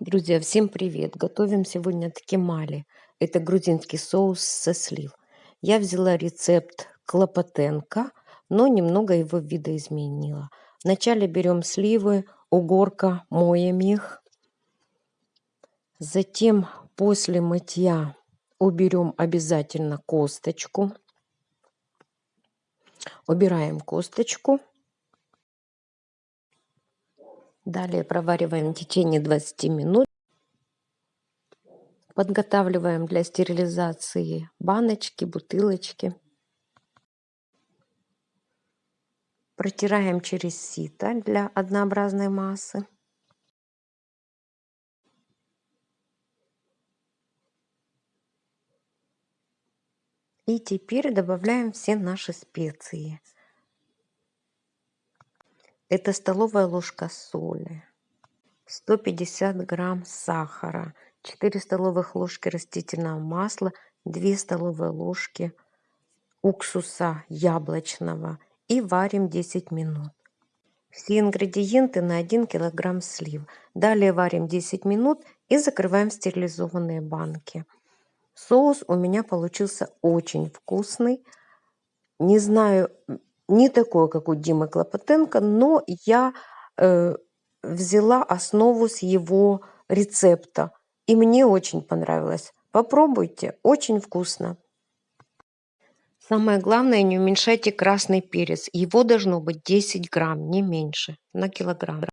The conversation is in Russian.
Друзья, всем привет! Готовим сегодня ткемали. Это грузинский соус со слив. Я взяла рецепт клопотенко, но немного его видоизменила. Вначале берем сливы, угорка, моем их. Затем после мытья уберем обязательно косточку. Убираем косточку. Далее провариваем в течение 20 минут. Подготавливаем для стерилизации баночки, бутылочки. Протираем через сито для однообразной массы. И теперь добавляем все наши специи. Это столовая ложка соли, 150 грамм сахара, 4 столовых ложки растительного масла, 2 столовые ложки уксуса яблочного и варим 10 минут. Все ингредиенты на 1 килограмм слив. Далее варим 10 минут и закрываем стерилизованные банки. Соус у меня получился очень вкусный. Не знаю, не такое, как у Димы Клопотенко, но я э, взяла основу с его рецепта. И мне очень понравилось. Попробуйте, очень вкусно. Самое главное, не уменьшайте красный перец. Его должно быть 10 грамм, не меньше, на килограмм.